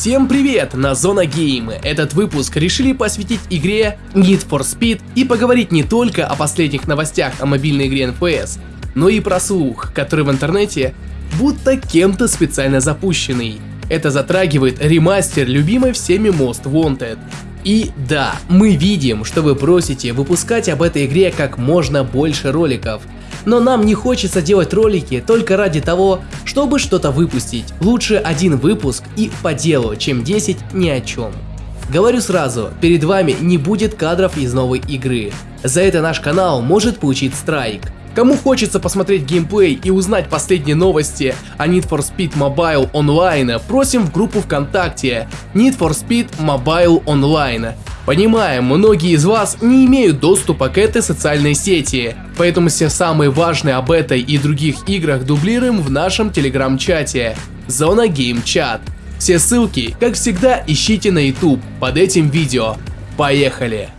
Всем привет на Зона Гейм. Этот выпуск решили посвятить игре Need for Speed и поговорить не только о последних новостях о мобильной игре NFS, но и про слух, который в интернете будто кем-то специально запущенный. Это затрагивает ремастер любимой всеми Most Wanted. И да, мы видим, что вы просите выпускать об этой игре как можно больше роликов – но нам не хочется делать ролики только ради того, чтобы что-то выпустить. Лучше один выпуск и по делу, чем 10 ни о чем. Говорю сразу, перед вами не будет кадров из новой игры. За это наш канал может получить страйк. Кому хочется посмотреть геймплей и узнать последние новости о Need for Speed Mobile Online, просим в группу ВКонтакте Need for Speed Mobile Online. Понимаем, многие из вас не имеют доступа к этой социальной сети, поэтому все самые важные об этой и других играх дублируем в нашем телеграм-чате Зона Game Chat. Все ссылки, как всегда, ищите на YouTube под этим видео. Поехали!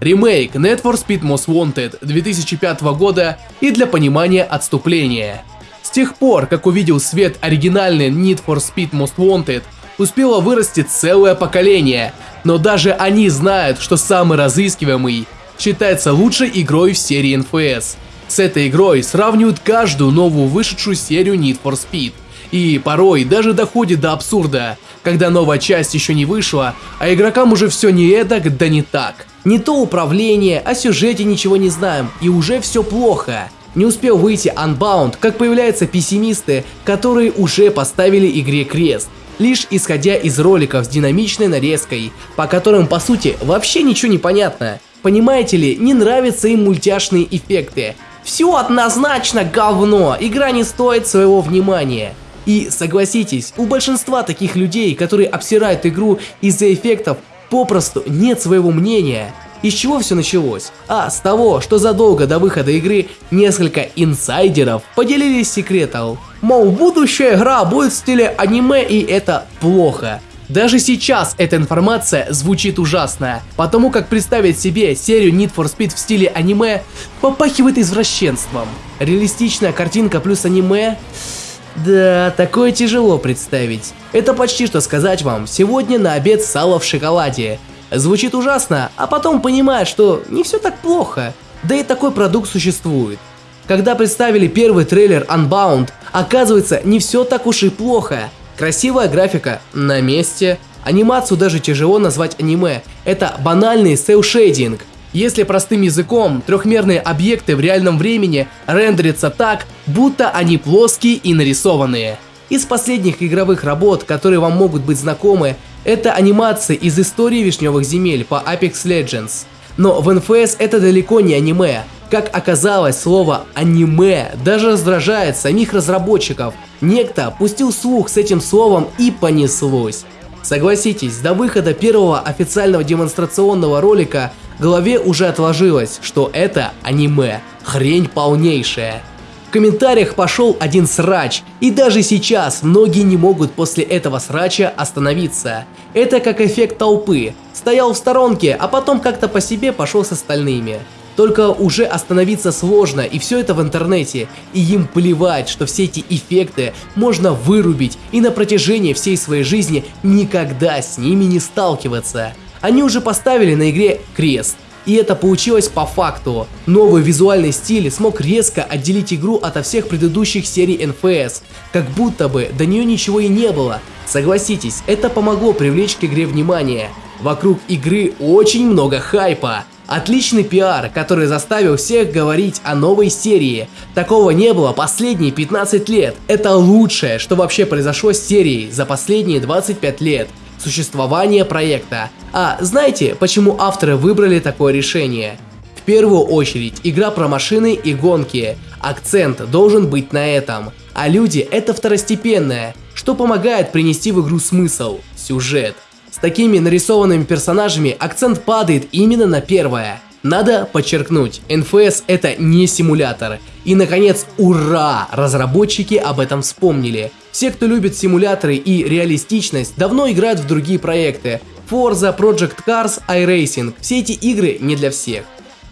Ремейк Need for Speed Most Wanted 2005 года и для понимания отступления. С тех пор, как увидел свет оригинальный Need for Speed Most Wanted, успело вырасти целое поколение, но даже они знают, что самый разыскиваемый считается лучшей игрой в серии NFS. С этой игрой сравнивают каждую новую вышедшую серию Need for Speed. И порой даже доходит до абсурда, когда новая часть еще не вышла, а игрокам уже все не эдак, да не так. Не то управление, о сюжете ничего не знаем, и уже все плохо. Не успел выйти Unbound, как появляются пессимисты, которые уже поставили игре крест лишь исходя из роликов с динамичной нарезкой, по которым по сути вообще ничего не понятно. Понимаете ли, не нравятся им мультяшные эффекты. Все однозначно говно, игра не стоит своего внимания. И согласитесь, у большинства таких людей, которые обсирают игру из-за эффектов, попросту нет своего мнения. Из чего все началось? А, с того, что задолго до выхода игры несколько инсайдеров поделились секретом. Мол, будущая игра будет в стиле аниме и это плохо. Даже сейчас эта информация звучит ужасно, потому как представить себе серию Need for Speed в стиле аниме попахивает извращенством. Реалистичная картинка плюс аниме... Да, такое тяжело представить. Это почти что сказать вам, сегодня на обед сало в шоколаде. Звучит ужасно, а потом понимаешь, что не все так плохо. Да и такой продукт существует. Когда представили первый трейлер Unbound, оказывается не все так уж и плохо. Красивая графика на месте, анимацию даже тяжело назвать аниме, это банальный селшейдинг. Если простым языком, трехмерные объекты в реальном времени рендерятся так, будто они плоские и нарисованные. Из последних игровых работ, которые вам могут быть знакомы, это анимация из истории вишневых земель по Apex Legends. Но в NFS это далеко не аниме. Как оказалось, слово аниме даже раздражает самих разработчиков. Некто пустил слух с этим словом и понеслось. Согласитесь, до выхода первого официального демонстрационного ролика голове уже отложилось, что это аниме. Хрень полнейшая комментариях пошел один срач, и даже сейчас многие не могут после этого срача остановиться. Это как эффект толпы. Стоял в сторонке, а потом как-то по себе пошел с остальными. Только уже остановиться сложно, и все это в интернете, и им плевать, что все эти эффекты можно вырубить и на протяжении всей своей жизни никогда с ними не сталкиваться. Они уже поставили на игре крест, и это получилось по факту. Новый визуальный стиль смог резко отделить игру ото всех предыдущих серий NFS, как будто бы до нее ничего и не было. Согласитесь, это помогло привлечь к игре внимание. Вокруг игры очень много хайпа. Отличный пиар, который заставил всех говорить о новой серии. Такого не было последние 15 лет. Это лучшее, что вообще произошло с серией за последние 25 лет существования проекта. А знаете, почему авторы выбрали такое решение? В первую очередь, игра про машины и гонки. Акцент должен быть на этом. А люди это второстепенное, что помогает принести в игру смысл, сюжет. С такими нарисованными персонажами акцент падает именно на первое. Надо подчеркнуть, NFS это не симулятор. И наконец, ура! Разработчики об этом вспомнили. Все, кто любит симуляторы и реалистичность, давно играют в другие проекты. Forza, Project Cars, iRacing. Все эти игры не для всех.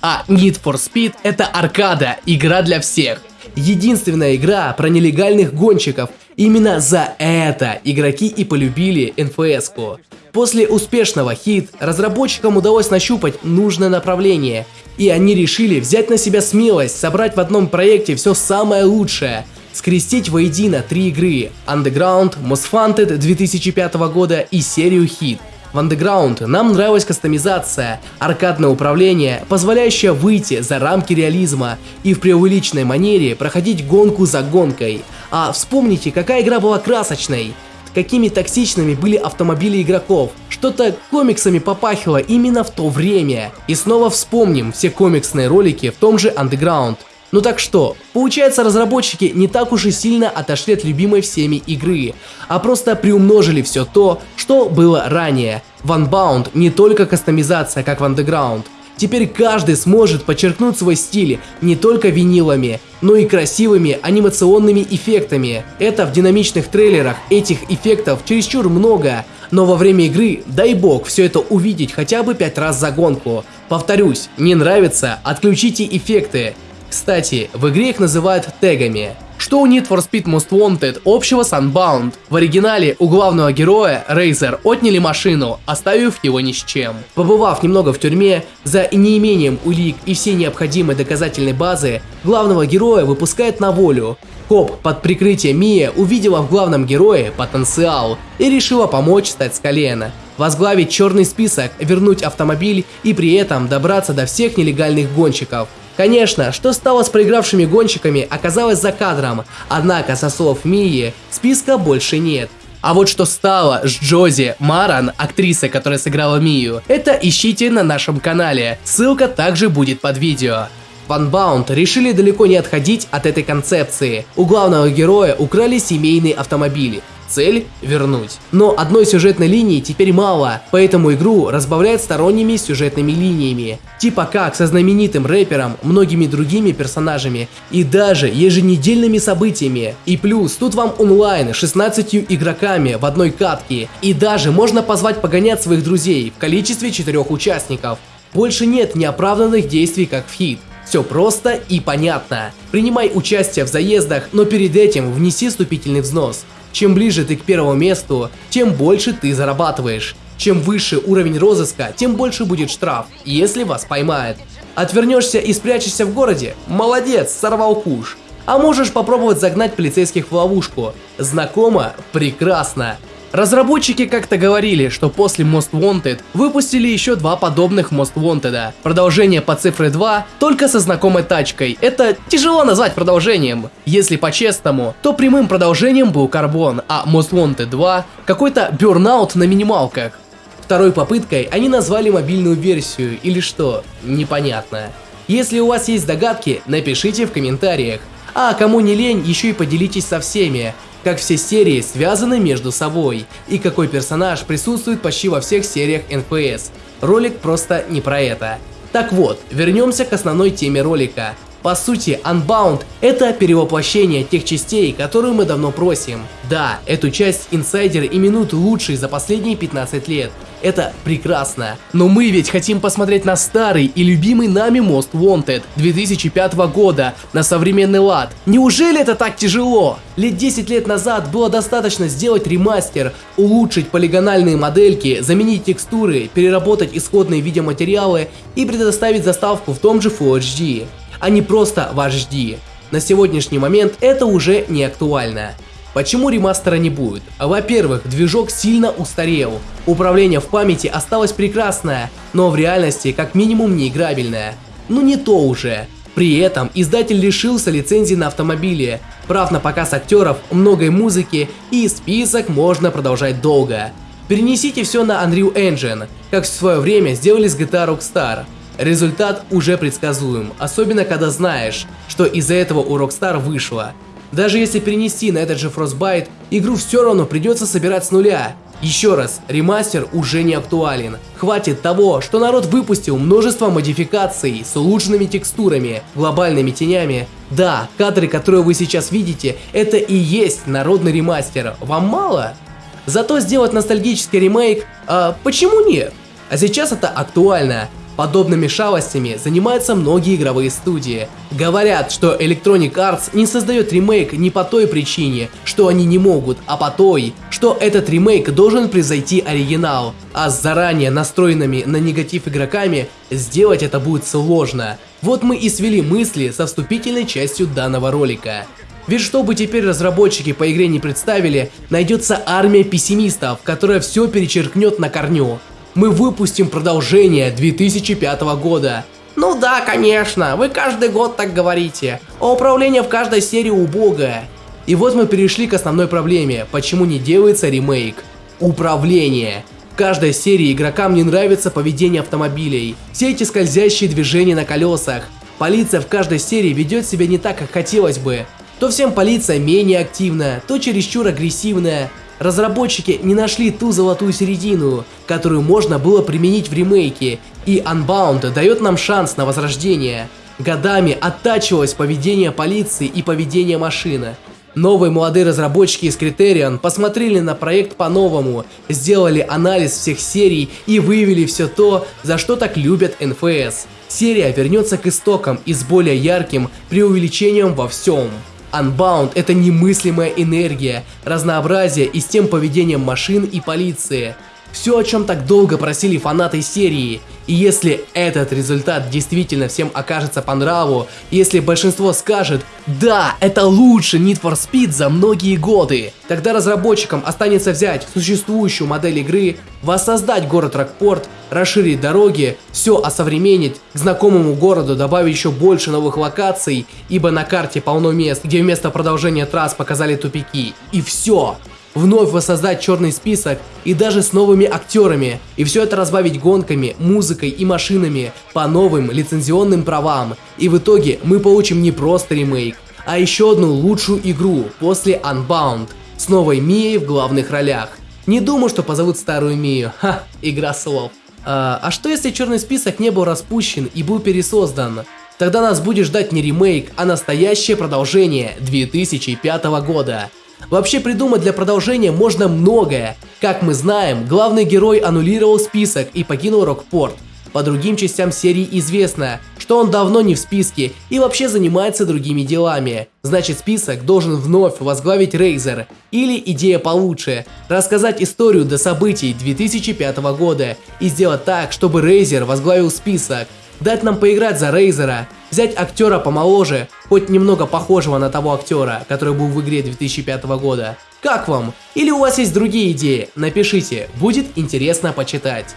А Need for Speed это аркада, игра для всех. Единственная игра про нелегальных гонщиков. Именно за это игроки и полюбили НФС-ку. После успешного хит разработчикам удалось нащупать нужное направление, и они решили взять на себя смелость собрать в одном проекте все самое лучшее, скрестить воедино три игры Underground, Most Wanted 2005 года и серию хит. В Underground нам нравилась кастомизация, аркадное управление, позволяющее выйти за рамки реализма и в преувеличенной манере проходить гонку за гонкой. А вспомните, какая игра была красочной, какими токсичными были автомобили игроков. Что-то комиксами попахивало именно в то время. И снова вспомним все комиксные ролики в том же Underground. Ну так что, получается разработчики не так уж и сильно отошли от любимой всеми игры, а просто приумножили все то, что было ранее. В Unbound не только кастомизация, как в Underground. Теперь каждый сможет подчеркнуть свой стиль не только винилами, но и красивыми анимационными эффектами. Это в динамичных трейлерах этих эффектов чересчур много, но во время игры, дай бог, все это увидеть хотя бы 5 раз за гонку. Повторюсь, не нравится, отключите эффекты, кстати, в игре их называют тегами. Что у Need for Speed Most Wanted общего с Unbound? В оригинале у главного героя, Рейзер, отняли машину, оставив его ни с чем. Побывав немного в тюрьме, за неимением улик и всей необходимой доказательной базы, главного героя выпускают на волю. Коп под прикрытием Мия увидела в главном герое потенциал и решила помочь стать с колена. Возглавить черный список, вернуть автомобиль и при этом добраться до всех нелегальных гонщиков – Конечно, что стало с проигравшими гонщиками оказалось за кадром, однако со слов Мии списка больше нет. А вот что стало с Джози Маран, актрисой, которая сыграла Мию, это ищите на нашем канале, ссылка также будет под видео. Ванбаунд решили далеко не отходить от этой концепции. У главного героя украли семейные автомобили. Цель – вернуть. Но одной сюжетной линии теперь мало, поэтому игру разбавляют сторонними сюжетными линиями. Типа как со знаменитым рэпером, многими другими персонажами и даже еженедельными событиями. И плюс, тут вам онлайн 16 игроками в одной катке. И даже можно позвать погонять своих друзей в количестве 4 участников. Больше нет неоправданных действий как в хит. Все просто и понятно. Принимай участие в заездах, но перед этим внеси вступительный взнос. Чем ближе ты к первому месту, тем больше ты зарабатываешь. Чем выше уровень розыска, тем больше будет штраф, если вас поймают. Отвернешься и спрячешься в городе? Молодец, сорвал куш. А можешь попробовать загнать полицейских в ловушку. Знакомо? Прекрасно. Разработчики как-то говорили, что после Most Wanted выпустили еще два подобных Most Wanted. Продолжение по цифре 2, только со знакомой тачкой. Это тяжело назвать продолжением. Если по-честному, то прямым продолжением был Carbon, а Most Wanted 2 какой-то Burnout на минималках. Второй попыткой они назвали мобильную версию или что, непонятно. Если у вас есть догадки, напишите в комментариях. А кому не лень, еще и поделитесь со всеми как все серии связаны между собой и какой персонаж присутствует почти во всех сериях NPS. Ролик просто не про это. Так вот, вернемся к основной теме ролика. По сути, Unbound – это перевоплощение тех частей, которые мы давно просим. Да, эту часть инсайдер именуют лучшей за последние 15 лет, это прекрасно. Но мы ведь хотим посмотреть на старый и любимый нами Most Wanted 2005 года на современный лад. Неужели это так тяжело? Лет 10 лет назад было достаточно сделать ремастер, улучшить полигональные модельки, заменить текстуры, переработать исходные видеоматериалы и предоставить заставку в том же Full HD, а не просто в HD. На сегодняшний момент это уже не актуально. Почему ремастера не будет? Во-первых, движок сильно устарел. Управление в памяти осталось прекрасное, но в реальности как минимум не играбельное. Ну не то уже. При этом издатель лишился лицензии на автомобили, прав на показ актеров, многой музыки и список можно продолжать долго. Перенесите все на Unreal Engine, как в свое время сделали с GTA Rockstar. Результат уже предсказуем, особенно когда знаешь, что из-за этого у Rockstar вышло. Даже если перенести на этот же Frostbite, игру все равно придется собирать с нуля. Еще раз, ремастер уже не актуален. Хватит того, что народ выпустил множество модификаций с улучшенными текстурами, глобальными тенями. Да, кадры, которые вы сейчас видите, это и есть народный ремастер. Вам мало? Зато сделать ностальгический ремейк, а почему нет? А сейчас это актуально. Подобными шалостями занимаются многие игровые студии. Говорят, что Electronic Arts не создает ремейк не по той причине, что они не могут, а по той, что этот ремейк должен превзойти оригинал, а с заранее настроенными на негатив игроками сделать это будет сложно. Вот мы и свели мысли со вступительной частью данного ролика. Ведь что бы теперь разработчики по игре не представили, найдется армия пессимистов, которая все перечеркнет на корню мы выпустим продолжение 2005 года. Ну да, конечно, вы каждый год так говорите, а управление в каждой серии убогое. И вот мы перешли к основной проблеме, почему не делается ремейк. Управление. В каждой серии игрокам не нравится поведение автомобилей, все эти скользящие движения на колесах. Полиция в каждой серии ведет себя не так, как хотелось бы. То всем полиция менее активная, то чересчур агрессивная. Разработчики не нашли ту золотую середину, которую можно было применить в ремейке, и Unbound дает нам шанс на возрождение. Годами оттачивалось поведение полиции и поведение машины. Новые молодые разработчики из Criterion посмотрели на проект по-новому, сделали анализ всех серий и выявили все то, за что так любят NFS. Серия вернется к истокам и с более ярким преувеличением во всем. Unbound – это немыслимая энергия, разнообразие и с тем поведением машин и полиции. Все, о чем так долго просили фанаты серии. И если этот результат действительно всем окажется по нраву, если большинство скажет «Да, это лучше Need for Speed за многие годы», тогда разработчикам останется взять существующую модель игры, воссоздать город Рокпорт, расширить дороги, все осовременить, к знакомому городу добавить еще больше новых локаций, ибо на карте полно мест, где вместо продолжения трасс показали тупики. И все вновь воссоздать черный список и даже с новыми актерами, и все это разбавить гонками, музыкой и машинами по новым лицензионным правам. И в итоге мы получим не просто ремейк, а еще одну лучшую игру после Unbound с новой Мией в главных ролях. Не думаю, что позовут старую Мию, ха, игра слов. А, а что если черный список не был распущен и был пересоздан? Тогда нас будет ждать не ремейк, а настоящее продолжение 2005 года. Вообще придумать для продолжения можно многое. Как мы знаем, главный герой аннулировал список и покинул Рокпорт. По другим частям серии известно, что он давно не в списке и вообще занимается другими делами. Значит список должен вновь возглавить Рейзер. Или идея получше, рассказать историю до событий 2005 года и сделать так, чтобы Рейзер возглавил список дать нам поиграть за Рейзера, взять актера помоложе, хоть немного похожего на того актера, который был в игре 2005 года. Как вам? Или у вас есть другие идеи? Напишите, будет интересно почитать.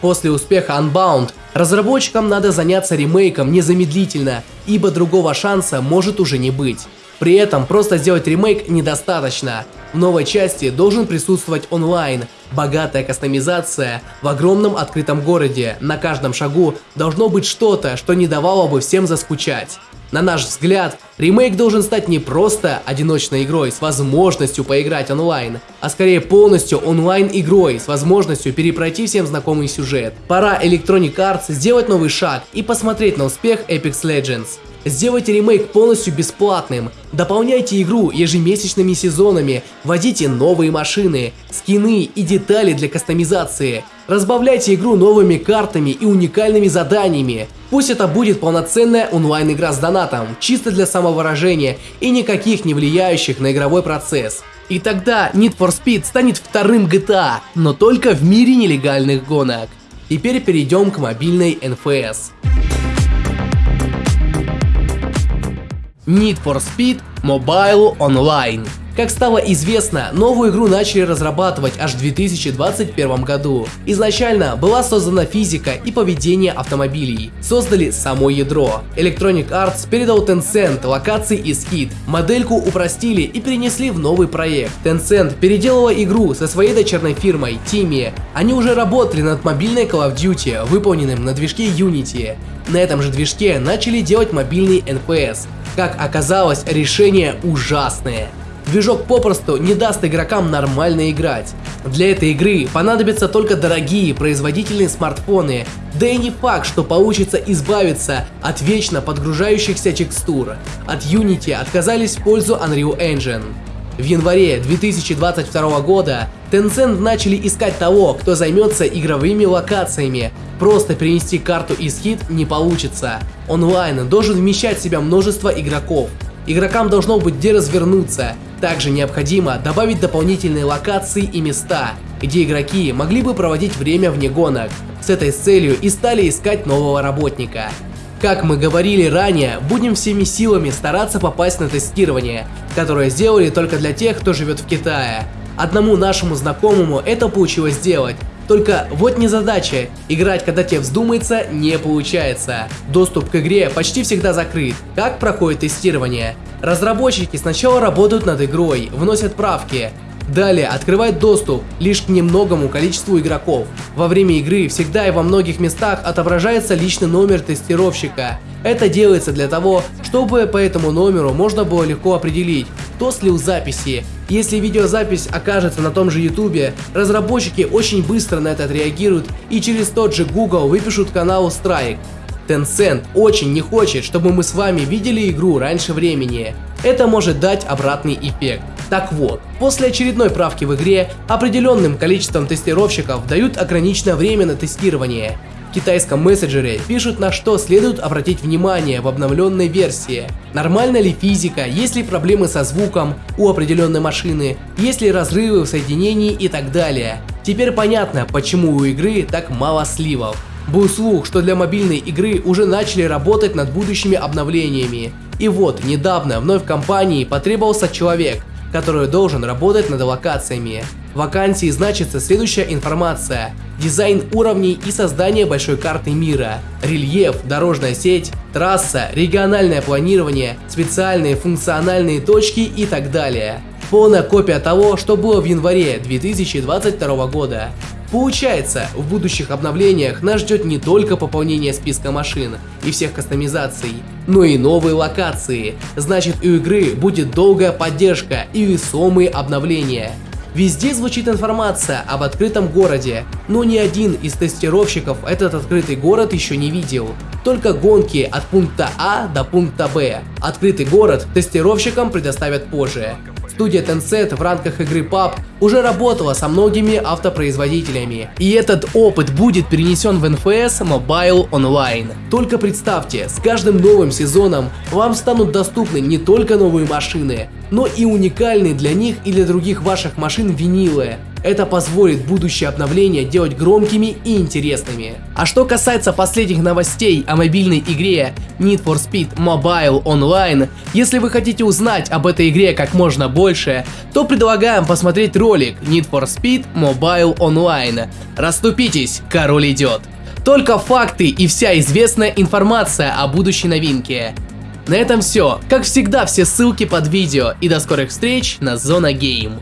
После успеха Unbound разработчикам надо заняться ремейком незамедлительно, ибо другого шанса может уже не быть. При этом просто сделать ремейк недостаточно. В новой части должен присутствовать онлайн, богатая кастомизация в огромном открытом городе. На каждом шагу должно быть что-то, что не давало бы всем заскучать. На наш взгляд, ремейк должен стать не просто одиночной игрой с возможностью поиграть онлайн, а скорее полностью онлайн игрой с возможностью перепройти всем знакомый сюжет. Пора Electronic Arts сделать новый шаг и посмотреть на успех Apex Legends. Сделайте ремейк полностью бесплатным, дополняйте игру ежемесячными сезонами, вводите новые машины, скины и детали для кастомизации, разбавляйте игру новыми картами и уникальными заданиями. Пусть это будет полноценная онлайн-игра с донатом, чисто для самовыражения и никаких не влияющих на игровой процесс. И тогда Need for Speed станет вторым GTA, но только в мире нелегальных гонок. Теперь перейдем к мобильной NFS. Need for Speed Mobile Online. Как стало известно, новую игру начали разрабатывать аж в 2021 году. Изначально была создана физика и поведение автомобилей. Создали само ядро. Electronic Arts передал Tencent локации и скид. Модельку упростили и перенесли в новый проект. Tencent переделала игру со своей дочерной фирмой Timi. Они уже работали над мобильной Call of Duty, выполненным на движке Unity. На этом же движке начали делать мобильный NPS. Как оказалось, решение ужасное. Движок попросту не даст игрокам нормально играть. Для этой игры понадобятся только дорогие производительные смартфоны, да и не факт, что получится избавиться от вечно подгружающихся текстур. От Unity отказались в пользу Unreal Engine. В январе 2022 года Tencent начали искать того, кто займется игровыми локациями. Просто перенести карту из хит не получится. Онлайн должен вмещать в себя множество игроков. Игрокам должно быть где развернуться. Также необходимо добавить дополнительные локации и места, где игроки могли бы проводить время вне гонок. С этой целью и стали искать нового работника. Как мы говорили ранее, будем всеми силами стараться попасть на тестирование, которое сделали только для тех, кто живет в Китае. Одному нашему знакомому это получилось сделать, только вот не задача, играть когда тебе вздумается не получается. Доступ к игре почти всегда закрыт. Как проходит тестирование? Разработчики сначала работают над игрой, вносят правки, Далее открывает доступ лишь к немногому количеству игроков. Во время игры всегда и во многих местах отображается личный номер тестировщика. Это делается для того, чтобы по этому номеру можно было легко определить, кто слил записи. Если видеозапись окажется на том же ютубе, разработчики очень быстро на это отреагируют и через тот же Google выпишут каналу Strike. Tencent очень не хочет, чтобы мы с вами видели игру раньше времени. Это может дать обратный эффект. Так вот, после очередной правки в игре определенным количеством тестировщиков дают ограниченное время на тестирование. В китайском мессенджере пишут на что следует обратить внимание в обновленной версии. Нормальна ли физика, есть ли проблемы со звуком у определенной машины, есть ли разрывы в соединении и так далее. Теперь понятно, почему у игры так мало сливов. Был слух, что для мобильной игры уже начали работать над будущими обновлениями. И вот, недавно вновь компании потребовался человек, который должен работать над локациями. В вакансии значится следующая информация. Дизайн уровней и создание большой карты мира, рельеф, дорожная сеть, трасса, региональное планирование, специальные функциональные точки и так далее. Полная копия того, что было в январе 2022 года. Получается, в будущих обновлениях нас ждет не только пополнение списка машин и всех кастомизаций, но и новые локации. Значит, у игры будет долгая поддержка и весомые обновления. Везде звучит информация об открытом городе, но ни один из тестировщиков этот открытый город еще не видел. Только гонки от пункта А до пункта Б. Открытый город тестировщикам предоставят позже. Студия Tencent в рамках игры PUB уже работала со многими автопроизводителями, и этот опыт будет перенесен в NFS Mobile Online. Только представьте, с каждым новым сезоном вам станут доступны не только новые машины, но и уникальные для них и для других ваших машин винилы. Это позволит будущее обновления делать громкими и интересными. А что касается последних новостей о мобильной игре Need for Speed Mobile Online, если вы хотите узнать об этой игре как можно больше, то предлагаем посмотреть ролик Need for Speed Mobile Online. Раступитесь, король идет. Только факты и вся известная информация о будущей новинке. На этом все. Как всегда, все ссылки под видео и до скорых встреч на Зона Гейм.